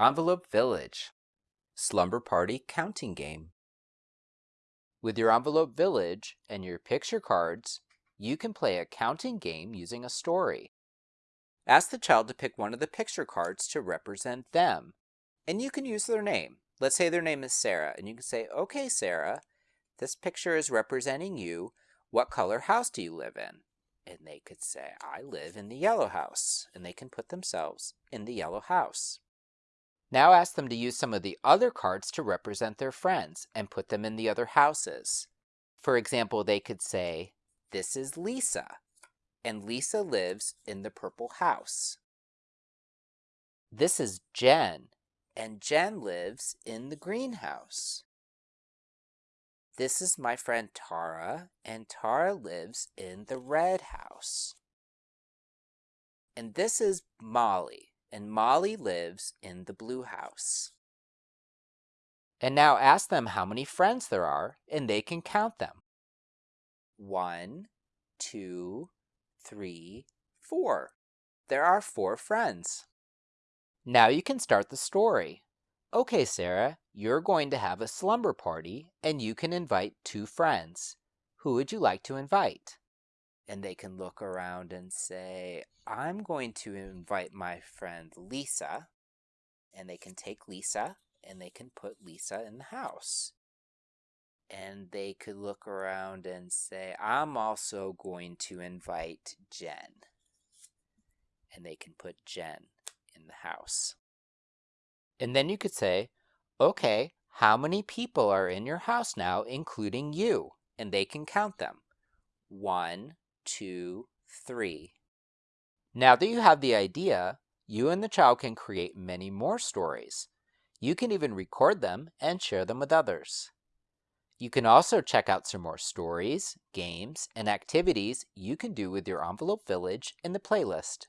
Envelope Village Slumber Party Counting Game With your Envelope Village and your picture cards, you can play a counting game using a story. Ask the child to pick one of the picture cards to represent them, and you can use their name. Let's say their name is Sarah, and you can say, Okay, Sarah, this picture is representing you. What color house do you live in? And they could say, I live in the yellow house, and they can put themselves in the yellow house. Now ask them to use some of the other cards to represent their friends and put them in the other houses. For example, they could say, This is Lisa, and Lisa lives in the purple house. This is Jen, and Jen lives in the greenhouse. This is my friend Tara, and Tara lives in the red house. And this is Molly, and Molly lives in the blue house. And now ask them how many friends there are, and they can count them. One, two, three, four. There are four friends. Now you can start the story. Okay, Sarah, you're going to have a slumber party and you can invite two friends. Who would you like to invite? And they can look around and say, I'm going to invite my friend Lisa. And they can take Lisa and they can put Lisa in the house. And they could look around and say, I'm also going to invite Jen. And they can put Jen in the house. And then you could say, okay, how many people are in your house now, including you? And they can count them. One, two, three. Now that you have the idea, you and the child can create many more stories. You can even record them and share them with others. You can also check out some more stories, games, and activities you can do with your Envelope Village in the playlist.